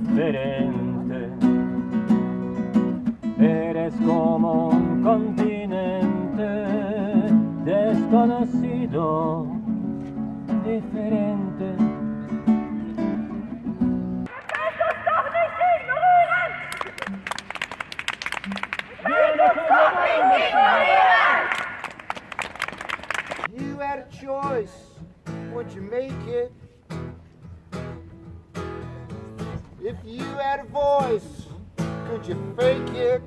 diferente. Eres como un continente desconocido, diferente. You had a choice, would you make it? If you had a voice, could you fake it?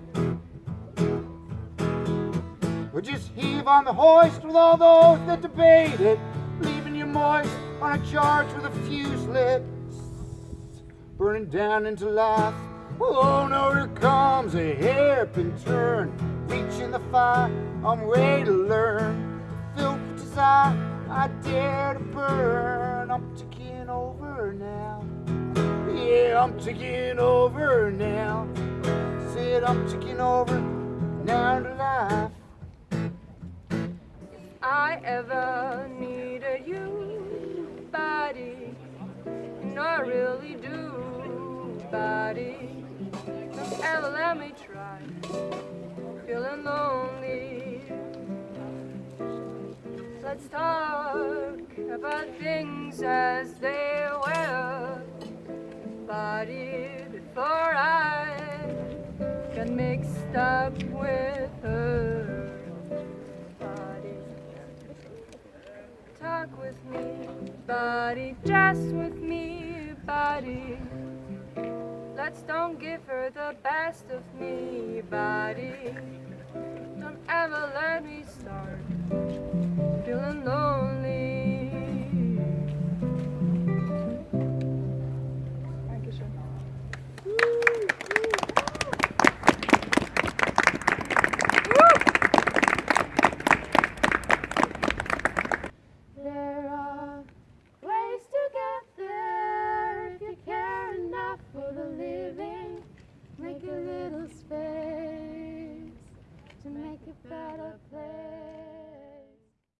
Or just heave on the hoist with all those that debate it, leaving you moist on a charge with a fuse lit, burning down into life. Well, oh no, here comes a hairpin turn, reaching the fire. I'm ready to learn. Filled with desire, I dare to burn. I'm ticking over now. I'm ticking over now. Said I'm ticking over now to life. I ever needed you, body, and I really do, body. Don't ever let me try, feeling lonely. Let's talk about things as they were, body, before I get mixed up with her. Body. Talk with me, body, just with me, body. Let's don't give her the best of me, body.